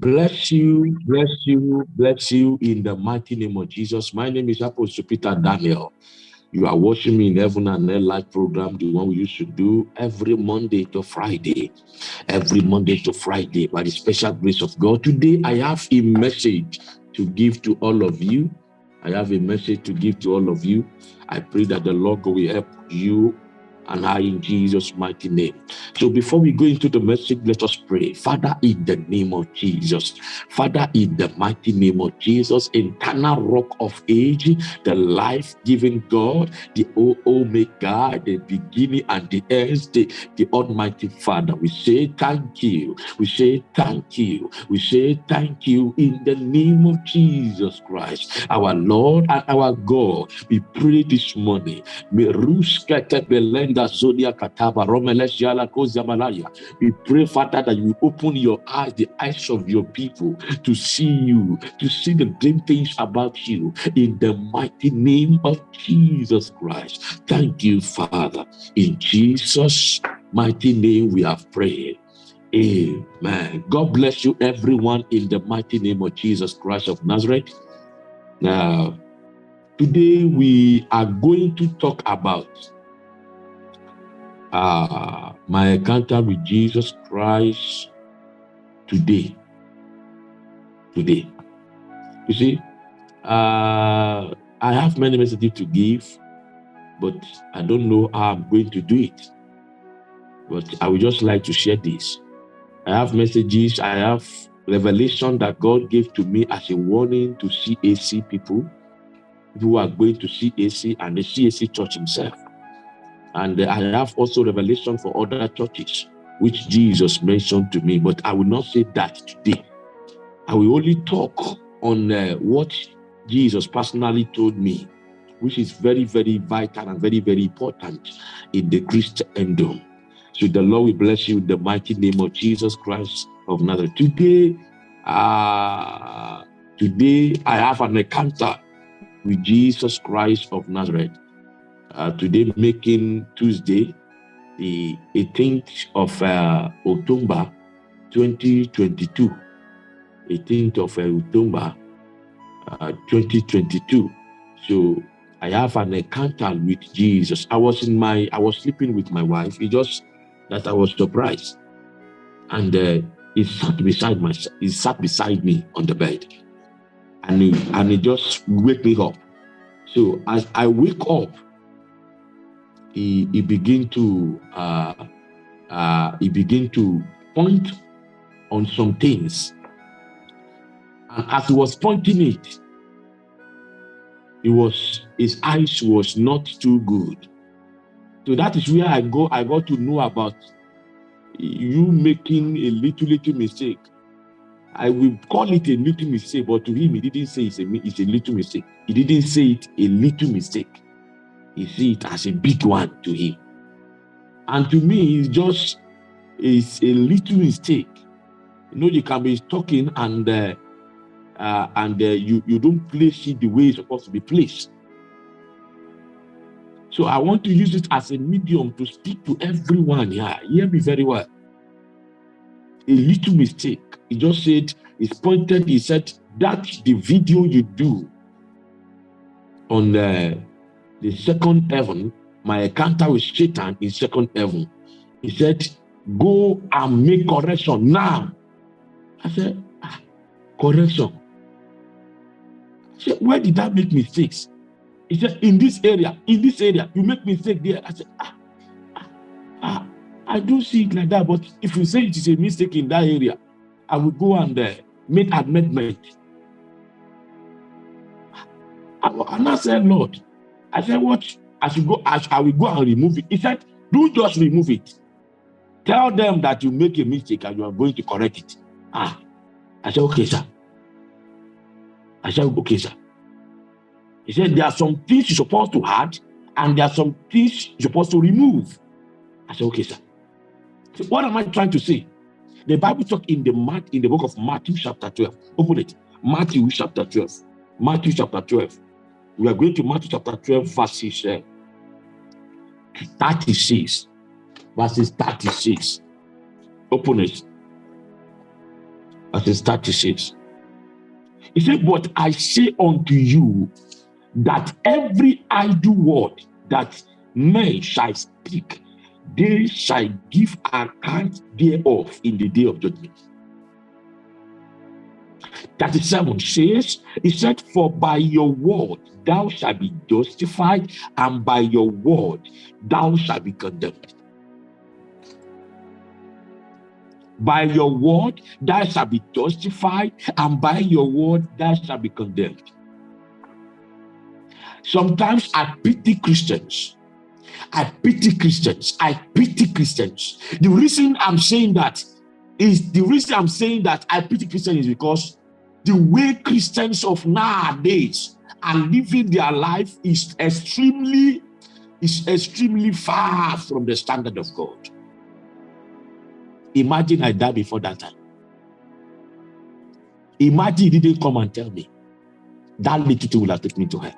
Bless you, bless you, bless you in the mighty name of Jesus. My name is Apostle Peter Daniel. You are watching me in Heaven and Earth live program, the one we used to do every Monday to Friday. Every Monday to Friday, by the special grace of God. Today, I have a message to give to all of you. I have a message to give to all of you. I pray that the Lord will help you and I in Jesus' mighty name. So before we go into the message, let us pray. Father, in the name of Jesus, Father, in the mighty name of Jesus, eternal rock of age, the life-giving God, the Omega, the beginning and the end, the, the Almighty Father, we say thank you. We say thank you. We say thank you in the name of Jesus Christ, our Lord and our God. We pray this morning. We pray, Father, that you open your eyes, the eyes of your people, to see you, to see the great things about you in the mighty name of Jesus Christ. Thank you, Father. In Jesus' mighty name, we have prayed. Amen. God bless you, everyone, in the mighty name of Jesus Christ of Nazareth. Now, today we are going to talk about uh, my encounter with Jesus Christ today. Today. You see, uh, I have many messages to give, but I don't know how I'm going to do it. But I would just like to share this. I have messages, I have revelation that God gave to me as a warning to CAC people who are going to CAC and the CAC church himself. And I have also revelation for other churches, which Jesus mentioned to me, but I will not say that today. I will only talk on uh, what Jesus personally told me, which is very, very vital and very, very important in the Christendom. So the Lord will bless you in the mighty name of Jesus Christ of Nazareth. Today, uh, today I have an encounter with Jesus Christ of Nazareth uh, today making Tuesday, the 18th of uh, October 2022. 18th of uh, October uh, 2022. So I have an encounter with Jesus. I was in my, I was sleeping with my wife. It just that I was surprised. And uh, he sat beside my, he sat beside me on the bed. And he, and he just wake me up. So as I wake up, he, he begin to uh, uh, he begin to point on some things. And as he was pointing it, it was his eyes was not too good. So that is where I go. I got to know about you making a little little mistake. I will call it a little mistake, but to him, he didn't say it's a, it's a little mistake. He didn't say it a little mistake he see it as a big one to him. And to me, it's just it's a little mistake. You know, you can be talking and uh, uh, and uh, you you don't place it the way it's supposed to be placed. So I want to use it as a medium to speak to everyone here. Hear me very well. A little mistake. He just said, he's pointed, he said, that the video you do on the uh, the second heaven, my encounter with Satan in second heaven. He said, go and make correction now. I said, ah, correction. I said, where did I make mistakes? He said, in this area, in this area, you make mistake there. I said, ah, ah, ah, I do see it like that, but if you say it is a mistake in that area, I will go and uh, make amendment. And I said, Lord, I said, what? I should go, I, I will go and remove it. He said, do just remove it. Tell them that you make a mistake and you are going to correct it. Ah, I said, okay, sir. I said, okay, sir. He said, there are some things you're supposed to add and there are some things you're supposed to remove. I said, okay, sir. So what am I trying to say? The Bible talk in the in the book of Matthew chapter 12. Open it. Matthew chapter 12. Matthew chapter 12. We are going to Matthew chapter 12, verses uh, 36. Verses 36. Open it. Verse 36. He said, But I say unto you that every idle word that men shall speak, they shall give account thereof in the day of judgment. 37 says, He said, For by your word thou shalt be justified, and by your word thou shalt be condemned. By your word thou shalt be justified, and by your word thou shalt be condemned. Sometimes I pity Christians. I pity Christians. I pity Christians. The reason I'm saying that is the reason I'm saying that I pity Christians is because the way Christians of nowadays are living their life is extremely is extremely far from the standard of God. Imagine I die before that time. Imagine he didn't come and tell me. That little thing will have taken me to hell.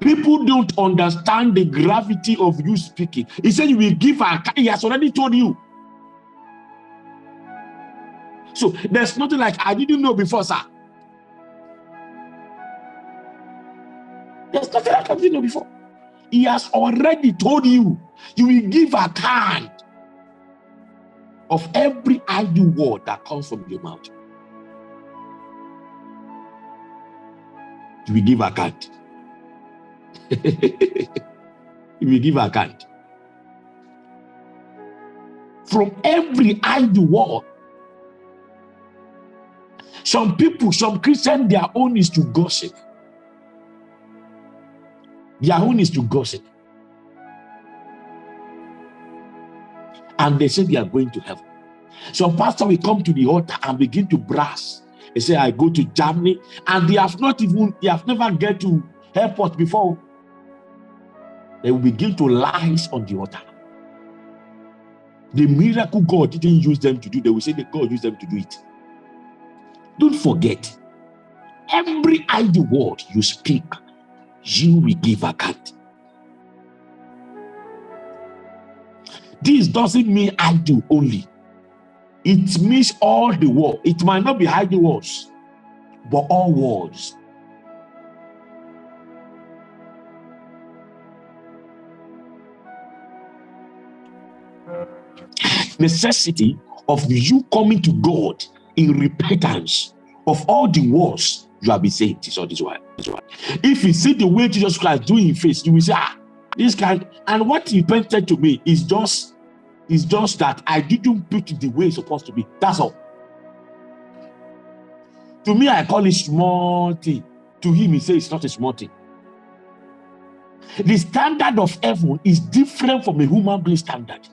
People don't understand the gravity of you speaking. He said you will give a he has already told you. So there's nothing like I didn't know before, sir. There's nothing like I didn't know before. He has already told you. You will give account of every idle word that comes from your mouth. You will give account. you will give account. From every idle word some people, some Christians, their own is to gossip. Their own is to gossip. And they say they are going to heaven. Some pastor will come to the altar and begin to brass. They say, I go to Germany, and they have not even, they have never get to airport before. They will begin to lies on the altar. The miracle God didn't use them to do, they will say that God used them to do it. Don't forget, every idle word you speak, you will give account. This doesn't mean idle only. It means all the word. It might not be idle words, but all words. Necessity of you coming to God in repentance of all the wars you have been saying this or this one. If you see the way Jesus Christ doing in face, you will say, ah, this guy, and what he painted to me is just is just that I didn't put it the way it's supposed to be. That's all. To me, I call it small thing. To him, he says it's not a small thing. The standard of heaven is different from a human being standard.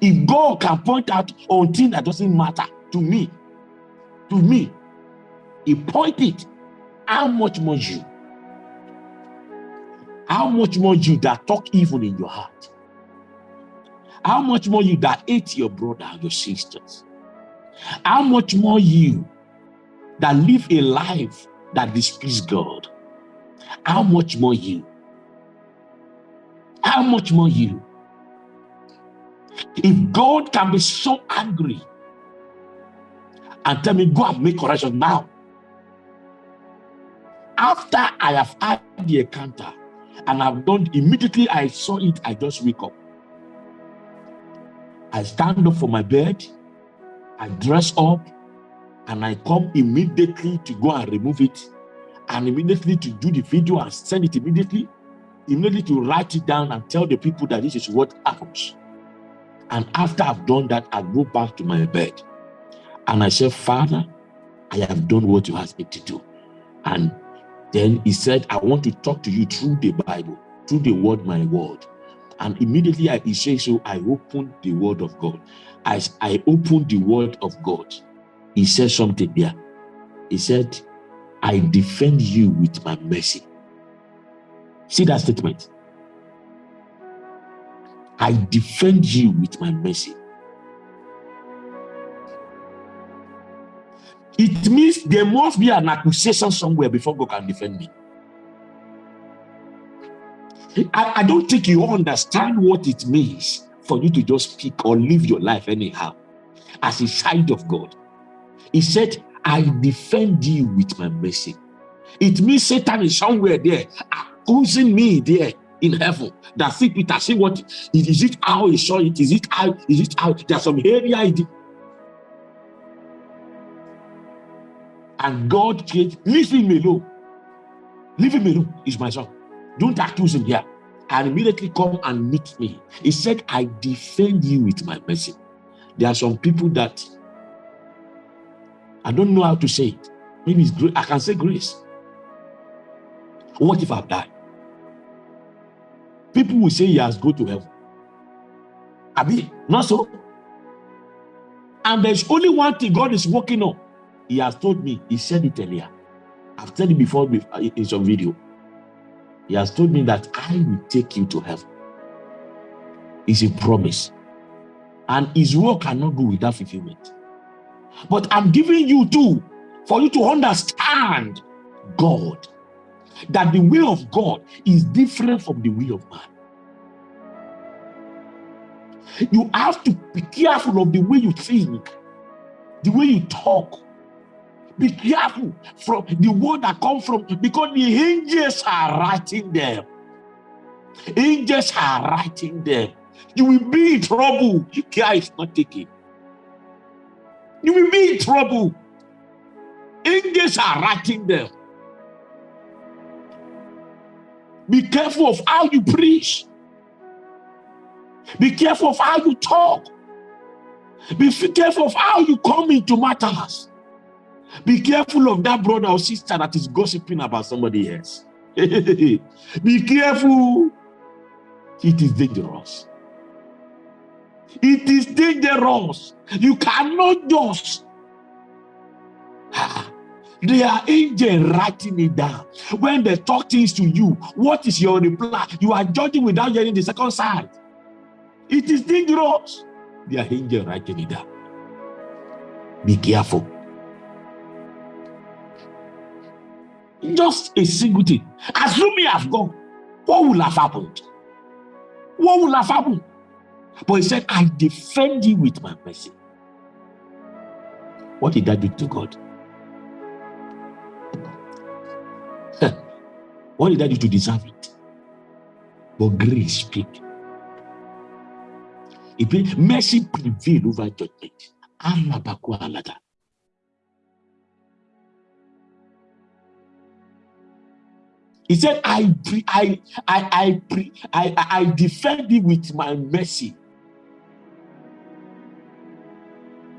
If God can point out on things that doesn't matter, to me, to me, he pointed how much more you, how much more you that talk evil in your heart, how much more you that hate your brother and your sisters, how much more you that live a life that displeases God, how much more you, how much more you. If God can be so angry and tell me, go and make correction now. After I have had the encounter and I've done, immediately I saw it, I just wake up. I stand up from my bed, I dress up, and I come immediately to go and remove it, and immediately to do the video and send it immediately, immediately to write it down and tell the people that this is what happens. And after I've done that, I go back to my bed. And I said, Father, I have done what you asked me to do. And then he said, I want to talk to you through the Bible, through the word, my word. And immediately I, he said, so I opened the word of God. As I opened the word of God, he said something there. He said, I defend you with my mercy. See that statement? I defend you with my mercy. It means there must be an accusation somewhere before God can defend me. I, I don't think you understand what it means for you to just speak or live your life anyhow as a child of God. He said, I defend you with my mercy. It means Satan is somewhere there, accusing me there in heaven. That see Peter, see what is, it how he saw it? Is it how is it how there's some area and God create leave him alone. Leave him alone, is my son. Don't accuse him here. And immediately come and meet me. He said, I defend you with my mercy. There are some people that I don't know how to say it. Maybe it's great. I can say grace. What if I've died? People will say he has go to heaven. Abi, not so. And there's only one thing God is working on. He has told me, he said it earlier. I've said it before uh, in some video. He has told me that I will take you to heaven. It's a promise. And his work cannot go without fulfillment. But I'm giving you two for you to understand God. That the will of God is different from the will of man. You have to be careful of the way you think, the way you talk. Be careful from the word that come from because the angels are writing them. Angels are writing them. You will be in trouble. Care is not taken. You will be in trouble. Angels are writing them. Be careful of how you preach. Be careful of how you talk. Be careful of how you come into matters. Be careful of that brother or sister that is gossiping about somebody else. Be careful. It is dangerous. It is dangerous. You cannot just. Ah, they are angels writing it down. When they talk things to you, what is your reply? You are judging without hearing the second side. It is dangerous. They are angels writing it down. Be careful. Just a single thing. Assume me have gone. What will have happened? What will have happened? But he said, I defend you with my mercy. What did that do to God? what did that do to deserve it? But grace speak. It mercy prevail over judgment. He said, I, I, I, I, I, I defend you with my mercy.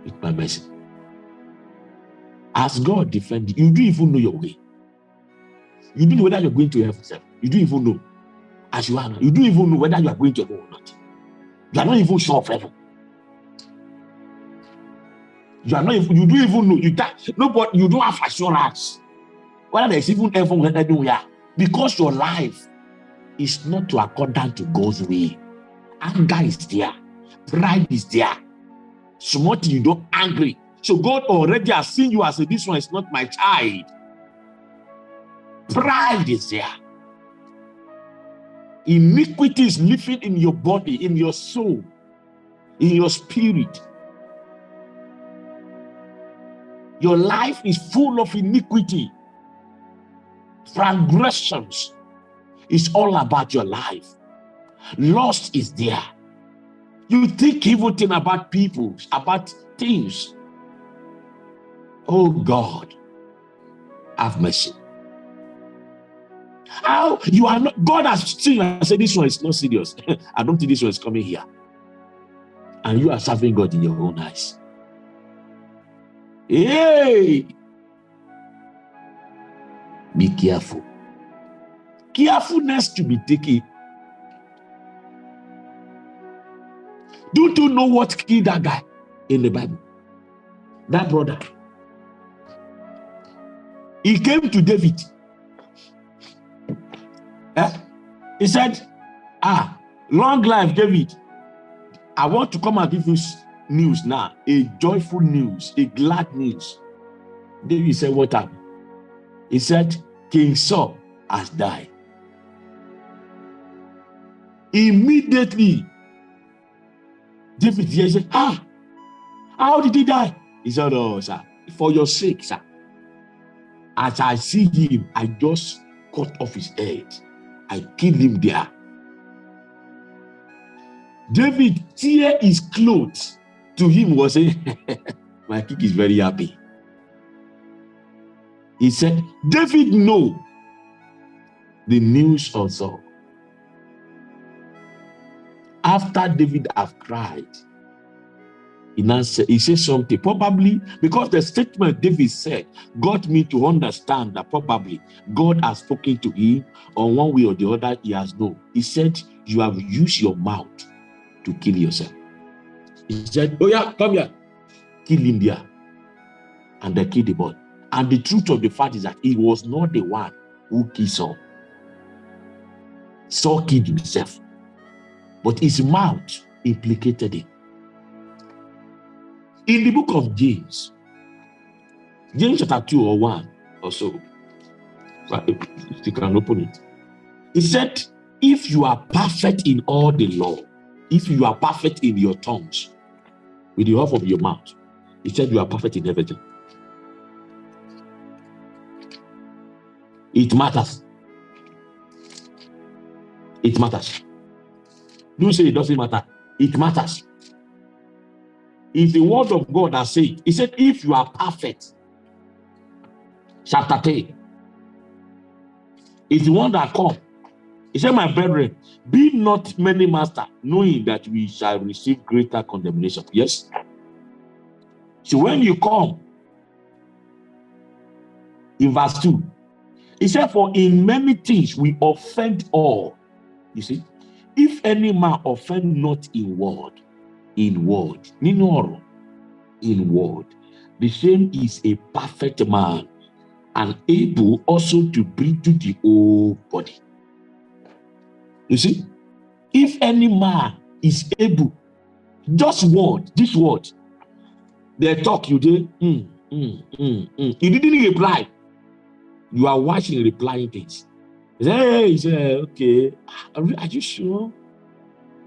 With my mercy. As God defend you, you don't even know your way. You don't know whether you're going to heaven. You don't even know. As you are now, you don't even know whether you are going to heaven or not. You are not even sure of heaven. You are not even, you don't even know. You nobody, you don't have assurance whether there's even heaven anywhere. Because your life is not to according to God's way. Anger is there. Pride is there. Smart you don't angry. So God already has seen you as a, this one is not my child. Pride is there. Iniquity is living in your body, in your soul, in your spirit. Your life is full of iniquity transgressions is all about your life. Lust is there. You think evil thing about people, about things. Oh God, have mercy. How you are not, God has seen and said, This one is not serious. I don't think this one is coming here. And you are serving God in your own eyes. Hey, be careful. Carefulness to be taken. Don't you know what killed that guy in the Bible? That brother. He came to David. Eh? He said, Ah, long life, David. I want to come and give you news now, a joyful news, a glad news. David said, What happened? He said, King Saul has died. Immediately, David said, Ah, How did he die? He said, Oh, sir, for your sake, sir. As I see him, I just cut off his head. I killed him there. David tear his clothes to him was saying, My king is very happy. He said, David know the news of Saul. After David have cried, he now said, he says something, probably because the statement David said got me to understand that probably God has spoken to him on one way or the other, he has known. He said, You have used your mouth to kill yourself. He said, Oh, yeah, come here, kill him there. And they killed the boy. And the truth of the fact is that he was not the one who killed Saul. Saul killed himself, but his mouth implicated him. In the book of James, James chapter 2 or 1 or so, you can open it, he said, If you are perfect in all the law, if you are perfect in your tongues, with the half of your mouth, he said, You are perfect in everything. It matters. It matters. Don't say it doesn't matter. It matters. It's the word of God that said, He said, if you are perfect, chapter 10, it's the one that come. He said, My brethren, be not many master, knowing that we shall receive greater condemnation. Yes. So when you come, in verse 2, he said, For in many things we offend all. You see, if any man offend not in word, in word, nínú in word, the same is a perfect man and able also to bring to the whole body. You see, if any man is able, just word, this word, they talk, you did, mm, mm, mm, mm. You didn't reply. You are watching replying things. He said, hey, he said, okay, ah, are, are you sure?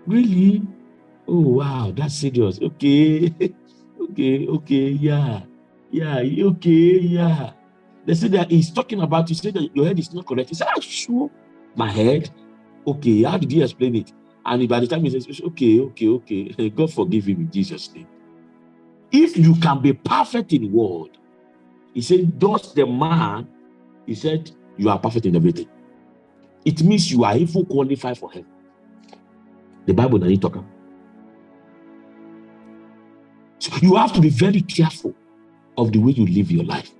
Really? Oh, wow, that's serious. Okay, okay, okay, yeah, yeah, okay, yeah. They said that he's talking about, you said that your head is not correct. He said, are you sure? My head? Okay, how did he explain it? And by the time he says, okay, okay, okay, God forgive him in Jesus' name. If you can be perfect in word, he said, does the man he said, You are perfect in everything. It means you are even qualified for heaven. The Bible doesn't talk about. So you have to be very careful of the way you live your life.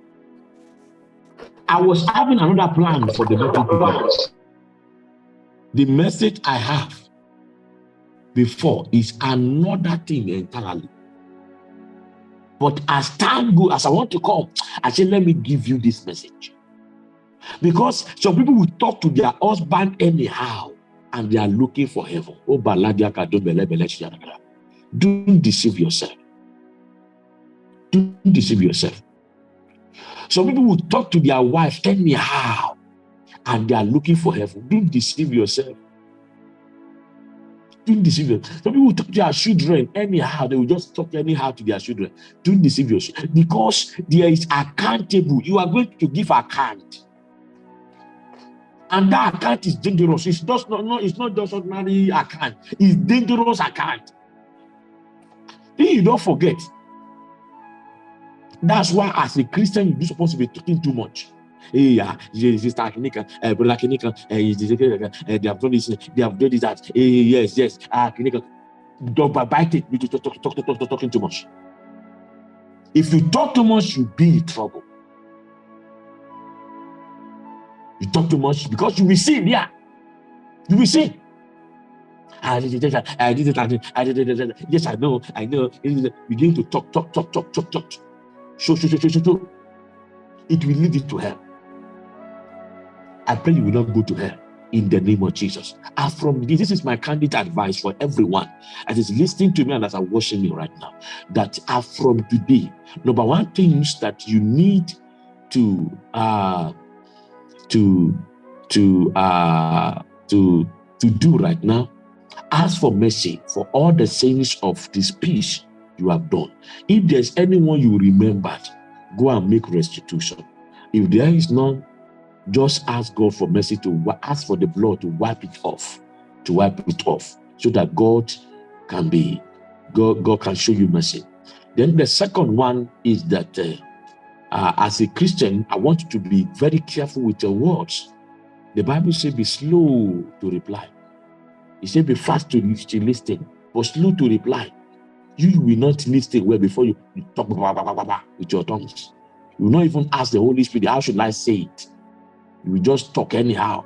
I was having another plan for the message. The message I have before is another thing entirely. But as time goes, as I want to come, I said, let me give you this message. Because some people will talk to their husband anyhow and they are looking for heaven. Oh, don't deceive yourself. Don't deceive yourself. Some people will talk to their wife anyhow and they are looking for heaven. Don't deceive yourself. Don't deceive yourself. Some people will talk to their children anyhow. They will just talk anyhow to their children. Don't deceive yourself. Because there is accountable. You are going to give account. And that account is dangerous. It's just not, not it's not just ordinary account, it's dangerous account. Then you don't forget. That's why, as a Christian, you're supposed to be talking too much. Yeah, sister Kinika, uh, brother Kinika, uh, they have done this, they have done this, that. Hey, yes, yes, ah, uh, Kinika. Don't bite it, you talk, talk, talk, talk, talking too much. If you talk too much, you'll be in trouble. You talk too much because you will sin, yeah. You will sin. I did it, I did it, I did it, I did it. Yes, I know, I know. Begin to talk, talk, talk, talk, talk, talk. Show, show, show, show, show, show. It will lead you to hell. I pray you will not go to hell in the name of Jesus. And from this, this is my candid advice for everyone as is listening to me and as I'm watching me right now. That are from today, number one things that you need to uh to to uh to to do right now ask for mercy for all the sins of this peace you have done. If there's anyone you remembered, go and make restitution. If there is none, just ask God for mercy to ask for the blood to wipe it off, to wipe it off, so that God can be, God, God can show you mercy. Then the second one is that uh, uh, as a Christian, I want you to be very careful with your words. The Bible says be slow to reply. It says be fast to listen, but slow to reply. You will not listen well before you, talk blah, blah, blah, with your tongues. You will not even ask the Holy Spirit, how should I say it? You will just talk anyhow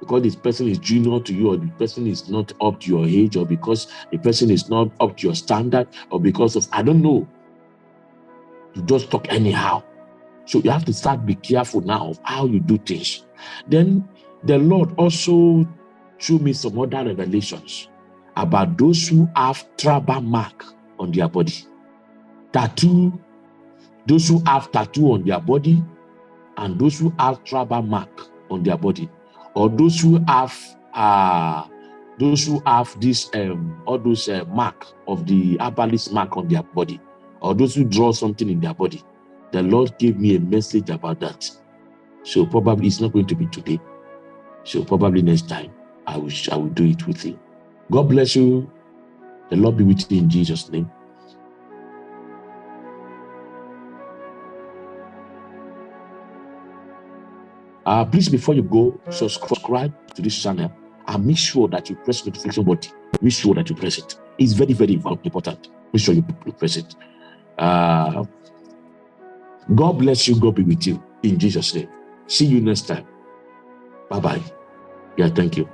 because this person is junior to you or the person is not up to your age or because the person is not up to your standard or because of, I don't know. You just talk anyhow. So you have to start be careful now of how you do things. Then the Lord also showed me some other revelations about those who have tribal mark on their body. Tattoo, those who have tattoo on their body, and those who have tribal mark on their body, or those who have uh those who have this um all those uh, mark of the herbalist mark on their body, or those who draw something in their body. The Lord gave me a message about that. So probably it's not going to be today. So probably next time I will I will do it with you. God bless you. The Lord be with you in Jesus' name. Uh, please, before you go, subscribe to this channel and make sure that you press the notification button. Make sure that you press it. It's very, very important. Make sure you press it. Uh, God bless you. God be with you in Jesus' name. See you next time. Bye bye. Yeah, thank you.